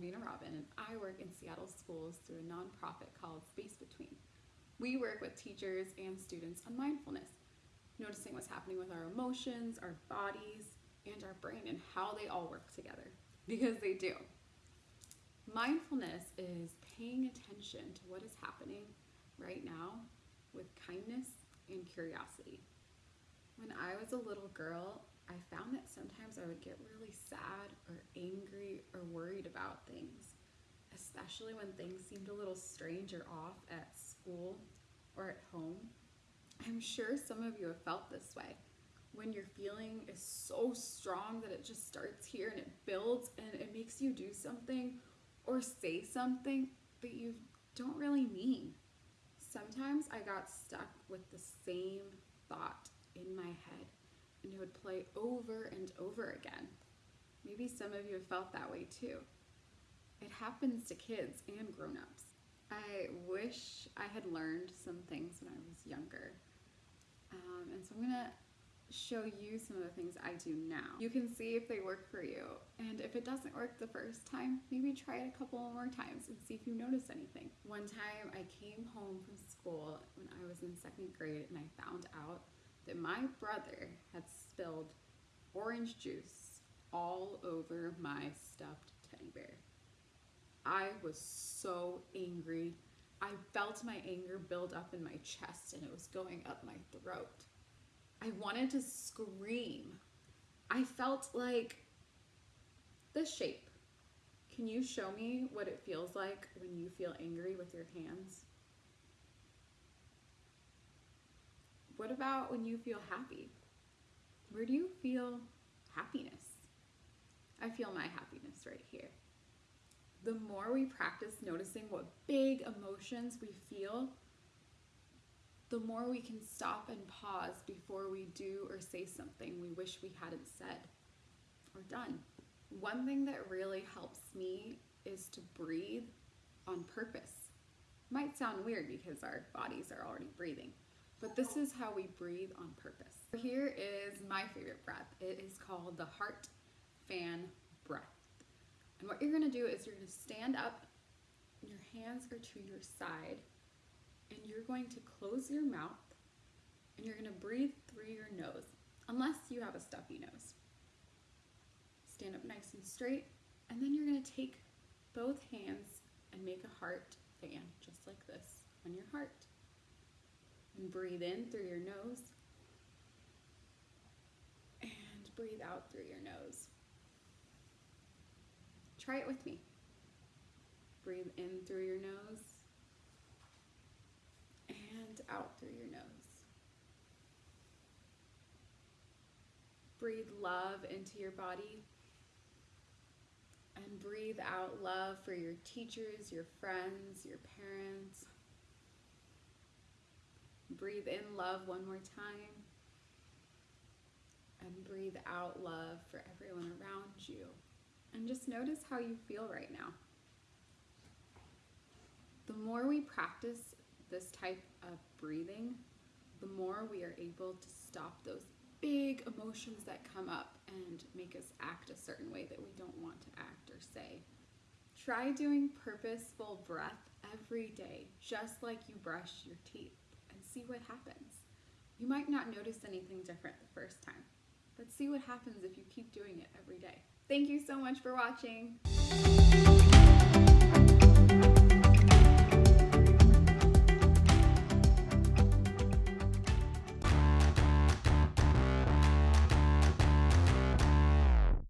Robin, and I work in Seattle schools through a nonprofit called Space Between. We work with teachers and students on mindfulness, noticing what's happening with our emotions, our bodies, and our brain, and how they all work together. Because they do. Mindfulness is paying attention to what is happening right now with kindness and curiosity. When I was a little girl, I found that sometimes I would get really sad or angry or worried about things, especially when things seemed a little strange or off at school or at home. I'm sure some of you have felt this way when your feeling is so strong that it just starts here and it builds and it makes you do something or say something that you don't really mean. Sometimes I got stuck with the same thought in my head and it would play over and over again. Maybe some of you have felt that way too. It happens to kids and grown-ups. I wish I had learned some things when I was younger. Um, and so I'm gonna show you some of the things I do now. You can see if they work for you. And if it doesn't work the first time, maybe try it a couple more times and see if you notice anything. One time I came home from school when I was in second grade and I found out that my brother had spilled orange juice all over my stuffed teddy bear. I was so angry. I felt my anger build up in my chest and it was going up my throat. I wanted to scream. I felt like this shape. Can you show me what it feels like when you feel angry with your hands? What about when you feel happy? Where do you feel happiness? I feel my happiness right here. The more we practice noticing what big emotions we feel, the more we can stop and pause before we do or say something we wish we hadn't said or done. One thing that really helps me is to breathe on purpose. Might sound weird because our bodies are already breathing, but this is how we breathe on purpose. Here is my favorite breath. It is called the heart fan breath. And what you're gonna do is you're gonna stand up, your hands are to your side, and you're going to close your mouth and you're to breathe through your nose, unless you have a stuffy nose. Stand up nice and straight, and then you're to take both hands and make a heart fan, just like this, on your heart. And breathe in through your nose, and breathe out through your nose. Try it with me. Breathe in through your nose and out through your nose. Breathe love into your body. And breathe out love for your teachers, your friends, your parents. Breathe in love one more time. And breathe out love for everyone around you. And just notice how you feel right now. The more we practice this type of breathing, the more we are able to stop those big emotions that come up and make us act a certain way that we don't want to act or say. Try doing purposeful breath every day, just like you brush your teeth, see what happens. You might not notice anything different the first time, but see what happens if you keep doing it every day. Thank you so much for watching.